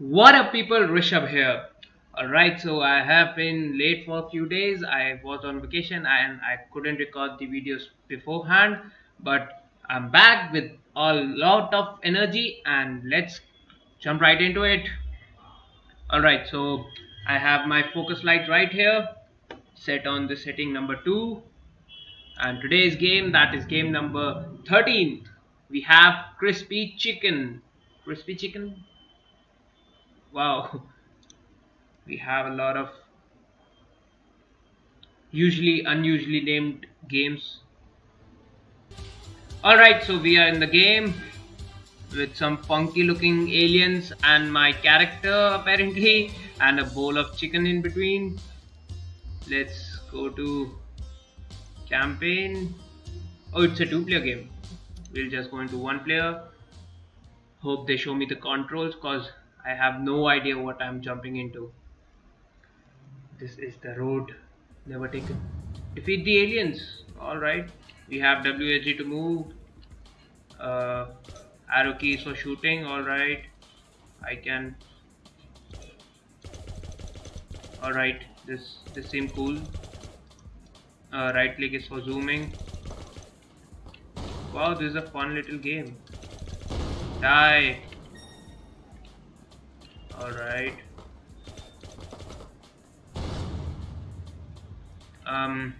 What up, people? Rishabh here. Alright, so I have been late for a few days. I was on vacation and I couldn't record the videos beforehand, but I'm back with a lot of energy and let's jump right into it. Alright, so I have my focus light right here set on the setting number 2 and today's game that is game number 13 we have crispy chicken crispy chicken wow. We have a lot of usually unusually named games. Alright so we are in the game with some funky looking aliens and my character apparently and a bowl of chicken in between. Let's go to campaign. Oh it's a two player game. We'll just go into one player. Hope they show me the controls cause I have no idea what I'm jumping into. This is the road. Never taken defeat the aliens. Alright we have WSG to move. Uh, arrow keys for shooting. Alright I can. Alright this this seems cool. Uh, right click is for zooming. Wow this is a fun little game. Die alright. Um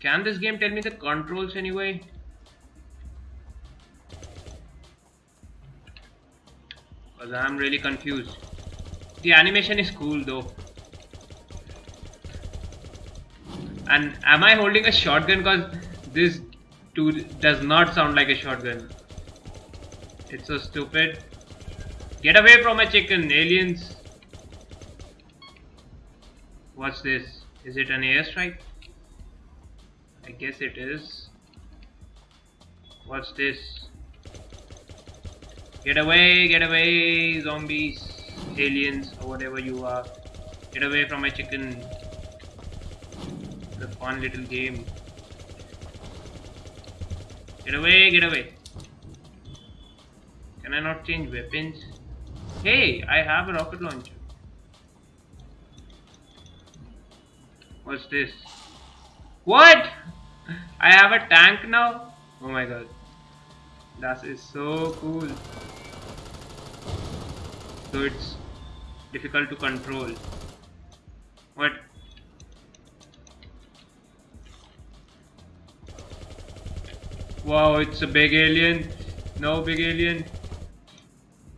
can this game tell me the controls anyway? Because I'm really confused. The animation is cool though. And am I holding a shotgun? Because this dude does not sound like a shotgun. It's so stupid get away from my chicken aliens. What's this. Is it an airstrike? I guess it is. What's this. Get away get away zombies aliens or whatever you are. Get away from my chicken. The fun little game. Get away get away. Can I not change weapons hey I have a rocket launcher. What's this? What? I have a tank now? Oh my god. That is so cool. So it's difficult to control. What? Wow it's a big alien. No big alien.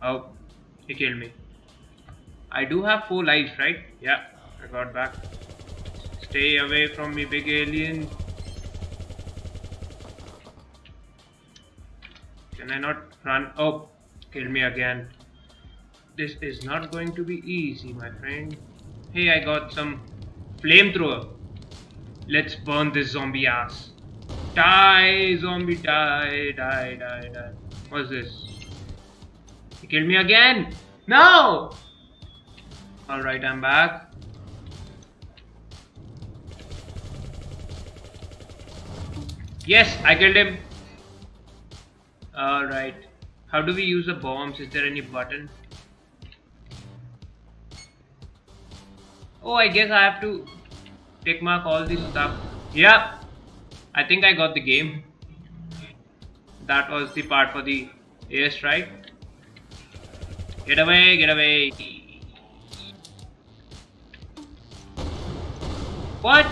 Oh he killed me I do have four lives right yeah I got back stay away from me big alien can I not run oh kill me again this is not going to be easy, my friend. Hey, I got some flamethrower. Let's burn this zombie ass. Die, zombie, die, die, die, die. What's this? He killed me again! No! Alright, I'm back. Yes, I killed him. Alright. How do we use the bombs? Is there any button? Oh, I guess I have to tick mark all this stuff. Yeah, I think I got the game. That was the part for the airstrike. Get away, get away. What?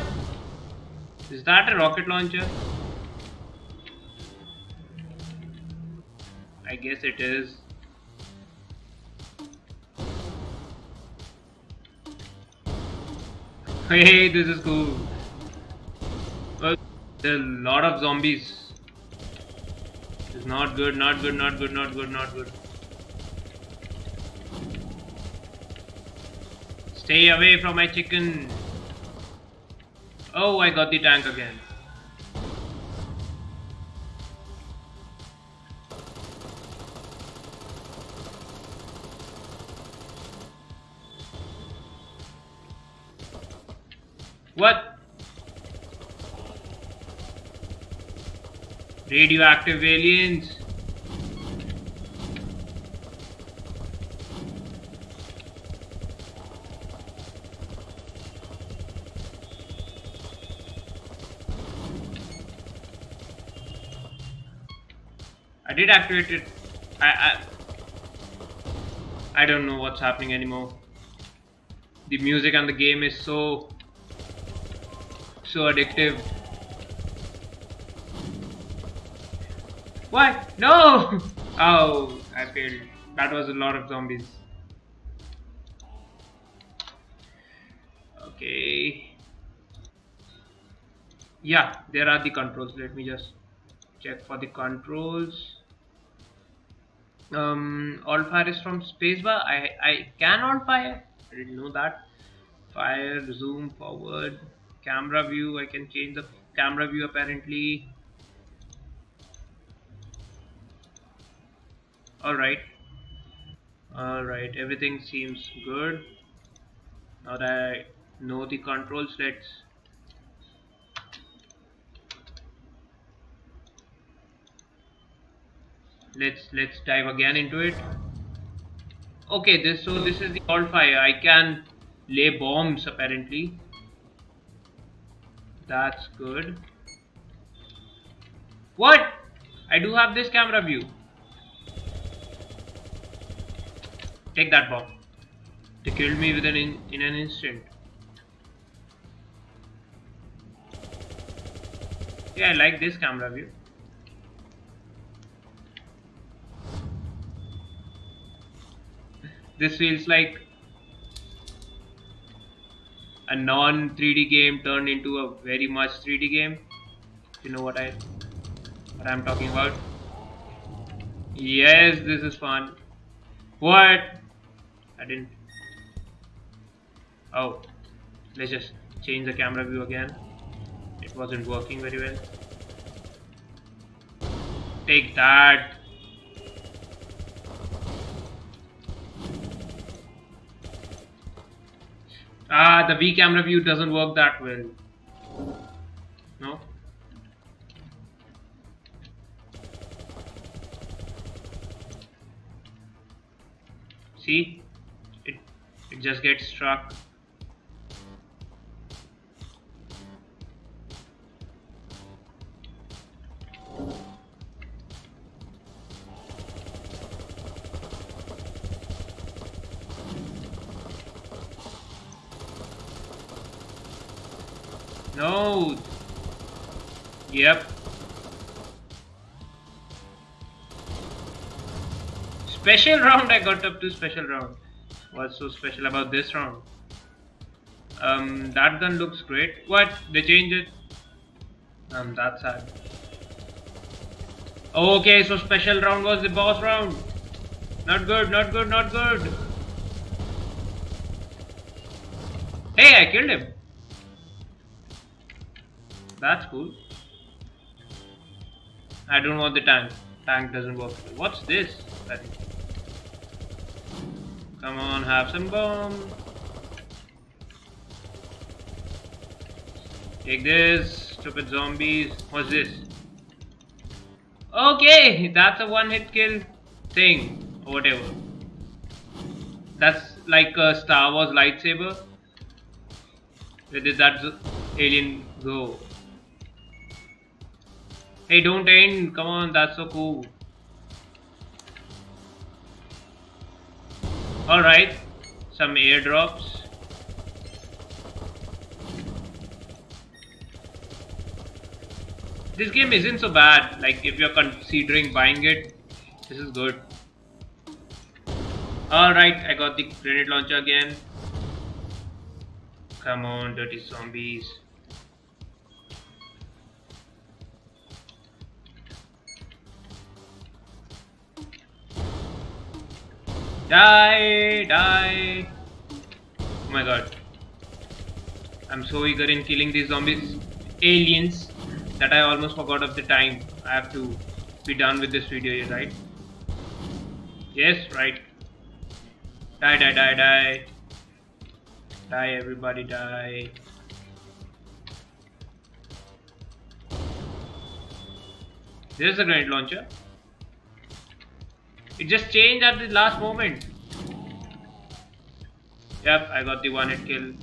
Is that a rocket launcher? I guess it is. Hey, this is cool. Well, there are a lot of zombies. It's not good, not good, not good, not good, not good. Stay away from my chicken. Oh, I got the tank again. What? Radioactive aliens. I did activate it. I, I I don't know what's happening anymore. The music and the game is so so addictive. What? No! Oh, I failed. That was a lot of zombies. Okay. Yeah, there are the controls. Let me just check for the controls. Um, all fire is from spacebar. I I can all fire. I didn't know that. Fire, zoom, forward, camera view. I can change the camera view apparently. Alright. Alright, everything seems good. Now that I know the controls, let's let's let's dive again into it. Okay, this so this is the alt fire. I can lay bombs apparently. That's good. What? I do have this camera view. Take that bomb. They killed me within in, in an instant. Yeah, I like this camera view. This feels like a non 3D game turned into a very much 3D game. You know what I what I'm talking about? Yes, this is fun. What? I didn't. Oh, let's just change the camera view again. It wasn't working very well. Take that. Ah, the V camera view doesn't work that well. No? See? It, it just gets struck. No. Yep. Special round I got up to special round. What's so special about this round? Um, that gun looks great. What? They changed it? Um, that's sad. Okay, so special round was the boss round. Not good, not good, not good. Hey, I killed him. That's cool. I don't want the tank. Tank doesn't work. What's this? Come on, have some bomb. Take this, stupid zombies. What's this? Okay, that's a one-hit kill thing, or whatever. That's like a Star Wars lightsaber. Where did that alien go? Hey, don't end. Come on, that's so cool. Alright, some airdrops. This game isn't so bad, like if you're considering buying it, this is good. Alright, I got the grenade launcher again. Come on, dirty zombies. Die! Die! Oh my god. I'm so eager in killing these zombies, aliens, that I almost forgot of the time. I have to be done with this video, right? Yes, right. Die, die, die, die. Die, everybody, die. There's a grenade launcher. It just changed at the last moment. Yep, I got the one hit kill.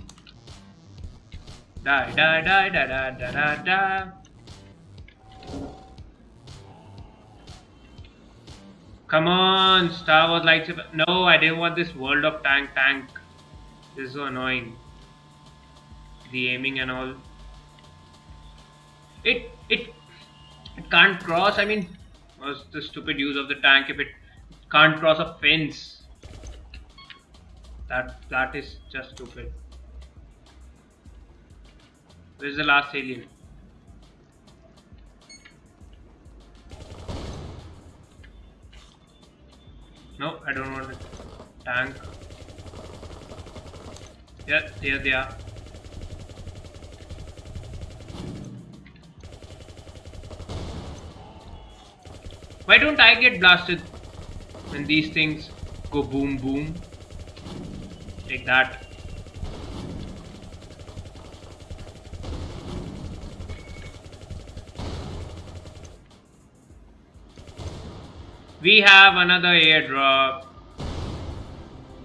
Die, die, die, die, die, die, die. Come on, Star Wars lightsaber. No, I didn't want this World of Tank tank. This is so annoying. The aiming and all. It it it can't cross. I mean, was the stupid use of the tank if it can't cross a fence? That that is just stupid. Where's the last alien? No, I don't want a tank. Yeah, there they are. Why don't I get blasted when these things go boom boom? Take that. We have another airdrop.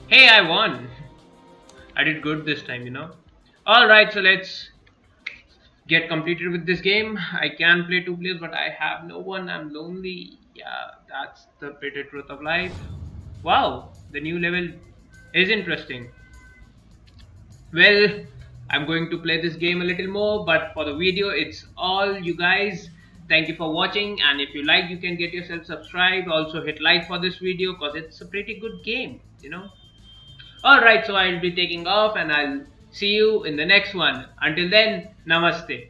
Hey, I won. I did good this time, you know. Alright, so let's get completed with this game. I can play two players, but I have no one. I'm lonely. Yeah, that's the bitter truth of life. Wow, the new level is interesting. Well, I'm going to play this game a little more, but for the video, it's all you guys. Thank you for watching and if you like you can get yourself subscribed. Also hit like for this video because it's a pretty good game you know. Alright so I'll be taking off and I'll see you in the next one. Until then namaste